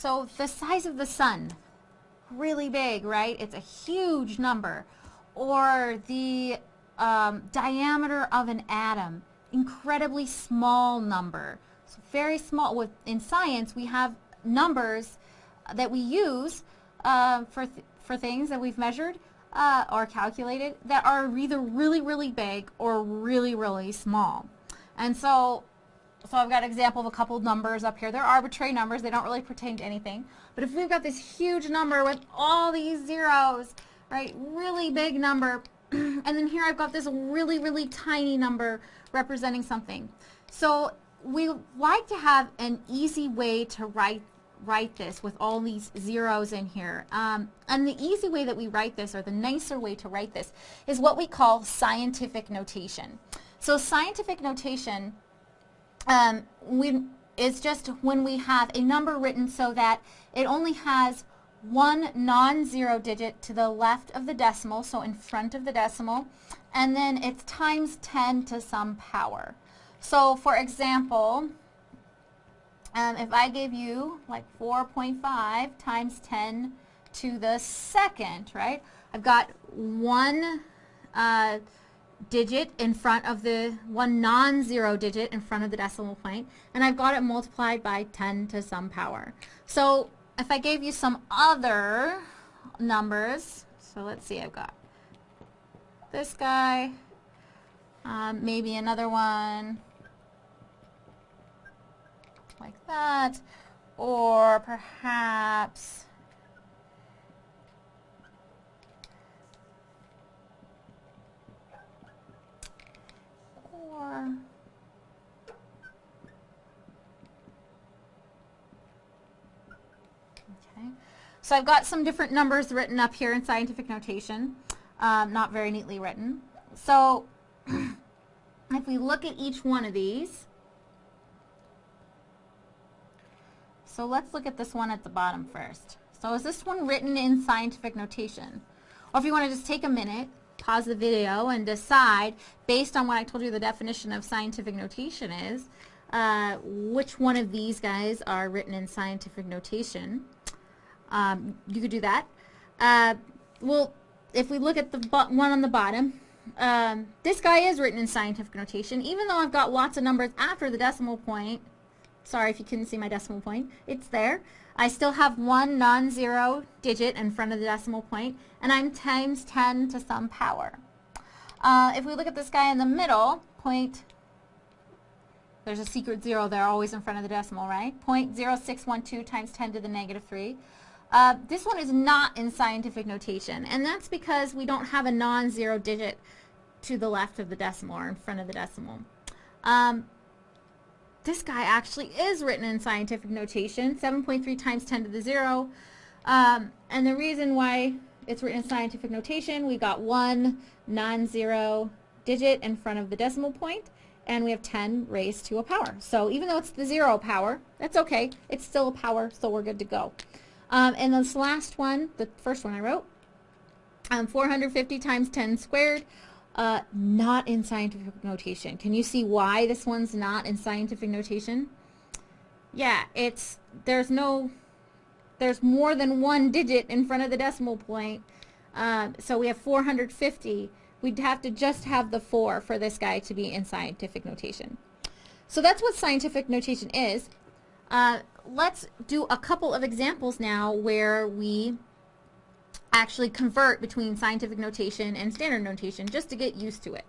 So the size of the sun, really big, right? It's a huge number. Or the um, diameter of an atom, incredibly small number. So very small. With in science, we have numbers that we use uh, for th for things that we've measured uh, or calculated that are either really really big or really really small. And so so I've got an example of a couple numbers up here. They're arbitrary numbers. They don't really pertain to anything. But if we've got this huge number with all these zeros, right, really big number, and then here I've got this really, really tiny number representing something. So we like to have an easy way to write write this with all these zeros in here. Um, and the easy way that we write this, or the nicer way to write this, is what we call scientific notation. So scientific notation um, we, is just when we have a number written so that it only has one non-zero digit to the left of the decimal, so in front of the decimal, and then it's times 10 to some power. So for example, um, if I gave you like 4.5 times 10 to the second, right? I've got one uh, digit in front of the one non-zero digit in front of the decimal point and I've got it multiplied by 10 to some power. So if I gave you some other numbers, so let's see, I've got this guy, um, maybe another one like that, or perhaps or so I've got some different numbers written up here in scientific notation um, not very neatly written. So if we look at each one of these so let's look at this one at the bottom first. So is this one written in scientific notation? Or if you want to just take a minute pause the video and decide, based on what I told you the definition of scientific notation is, uh, which one of these guys are written in scientific notation. Um, you could do that. Uh, well, if we look at the one on the bottom, um, this guy is written in scientific notation, even though I've got lots of numbers after the decimal point. Sorry if you couldn't see my decimal point. It's there. I still have one non-zero digit in front of the decimal point, and I'm times 10 to some power. Uh, if we look at this guy in the middle, point, there's a secret zero there always in front of the decimal, right? 0.0612 times 10 to the negative 3. Uh, this one is not in scientific notation, and that's because we don't have a non-zero digit to the left of the decimal or in front of the decimal. Um, this guy actually is written in scientific notation, 7.3 times 10 to the 0. Um, and the reason why it's written in scientific notation, we got one non-zero digit in front of the decimal point, and we have 10 raised to a power. So even though it's the zero power, that's okay. It's still a power, so we're good to go. Um, and this last one, the first one I wrote, um, 450 times 10 squared, uh, not in scientific notation. Can you see why this one's not in scientific notation? Yeah, it's, there's no, there's more than one digit in front of the decimal point. Uh, so we have 450. We'd have to just have the 4 for this guy to be in scientific notation. So that's what scientific notation is. Uh, let's do a couple of examples now where we actually convert between scientific notation and standard notation just to get used to it.